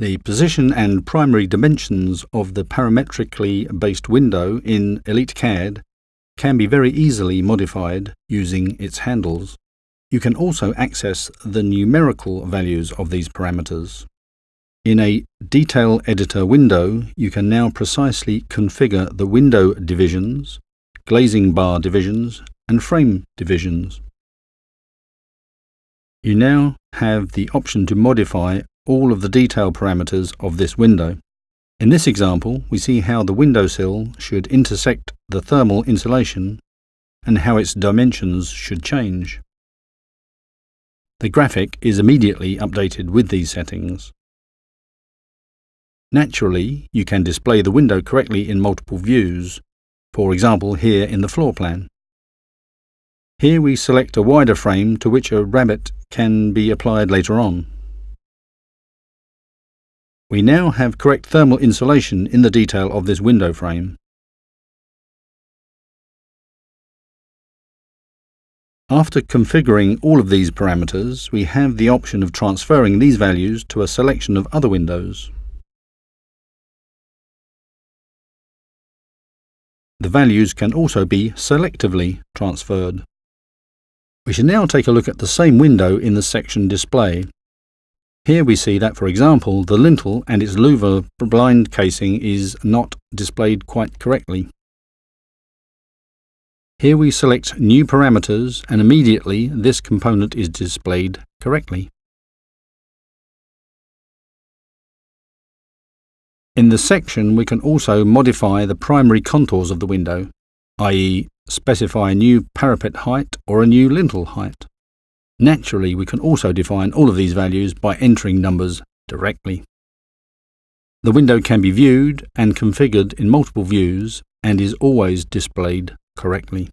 The position and primary dimensions of the parametrically based window in EliteCAD can be very easily modified using its handles. You can also access the numerical values of these parameters. In a Detail Editor window, you can now precisely configure the window divisions, glazing bar divisions, and frame divisions. You now have the option to modify all of the detail parameters of this window. In this example, we see how the windowsill should intersect the thermal insulation and how its dimensions should change. The graphic is immediately updated with these settings. Naturally, you can display the window correctly in multiple views, for example here in the floor plan. Here we select a wider frame to which a rabbet can be applied later on. We now have correct thermal insulation in the detail of this window frame. After configuring all of these parameters, we have the option of transferring these values to a selection of other windows. The values can also be selectively transferred. We should now take a look at the same window in the section display. Here we see that, for example, the lintel and its louver blind casing is not displayed quite correctly. Here we select New Parameters and immediately this component is displayed correctly. In the section we can also modify the primary contours of the window, i.e. specify a new parapet height or a new lintel height. Naturally, we can also define all of these values by entering numbers directly. The window can be viewed and configured in multiple views and is always displayed correctly.